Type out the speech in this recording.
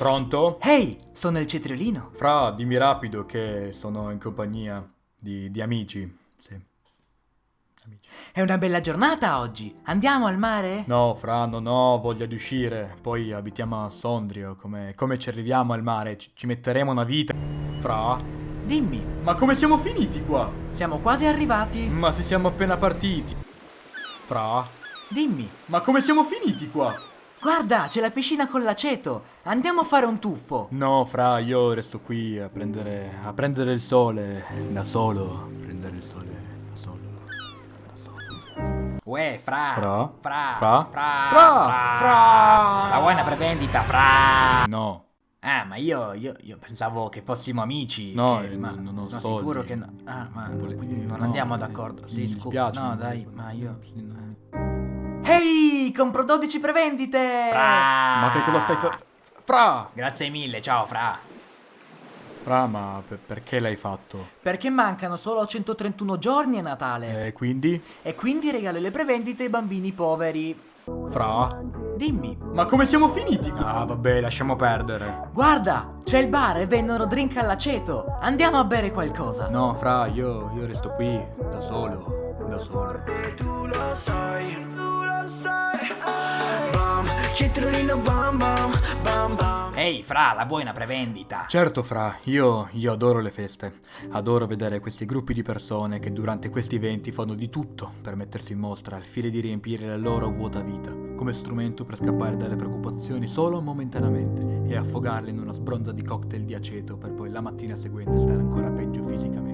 Pronto? Ehi, sono il cetriolino. Fra, dimmi rapido che sono in compagnia di, di amici. Sì. Amici. È una bella giornata oggi. Andiamo al mare? No, Fra, non ho voglia di uscire. Poi abitiamo a Sondrio. Come, come ci arriviamo al mare? Ci, ci metteremo una vita. Fra? Dimmi, Ma come siamo finiti qua? siamo quasi arrivati. Ma se siamo appena partiti. Fra? Dimmi, Ma come siamo finiti qua? Guarda, c'è la piscina con l'aceto. Andiamo a fare un tuffo. No, Fra, io resto qui a prendere, a prendere il sole da solo. Prendere il sole da solo. Da solo. Uè, fra. Fra? Fra. Fra? Fra. Fra? Fra. La vuoi una prevendita, fra? No. Ah, ma io, io, io pensavo che fossimo amici. No, che- eh, ma non ho sono soldi. sicuro che no. Ah, ma Vole- quindi non no, andiamo eh, d'accordo. Sì, scusa. No, dai, ma io. Ehi, compro 12 prevendite. Fra. Ma che cosa stai facendo? Fra! Grazie mille, ciao, fra. Fra, ma per- perché l'hai fatto? Perché mancano solo 131 giorni a Natale. E quindi? E quindi regalo le prevendite ai bambini poveri. Fra? Dimmi, Ma come siamo finiti? Ah, vabbè, lasciamo perdere. guarda, c'è il bar e vendono drink all'aceto. Andiamo a bere qualcosa. No, Fra, io, io resto qui, da solo. Da solo. tu lo sai. Bam, cetriolino bam bam, bam bam. Ehi, fra, la vuoi una prevendita? Certo, Fra, io, io adoro le feste. Adoro vedere questi gruppi di persone che durante questi eventi fanno di tutto per mettersi in mostra al fine di riempire la loro vuota vita, come strumento per scappare dalle preoccupazioni solo momentaneamente e affogarle in una sbronza di cocktail di aceto per poi la mattina seguente stare ancora peggio fisicamente,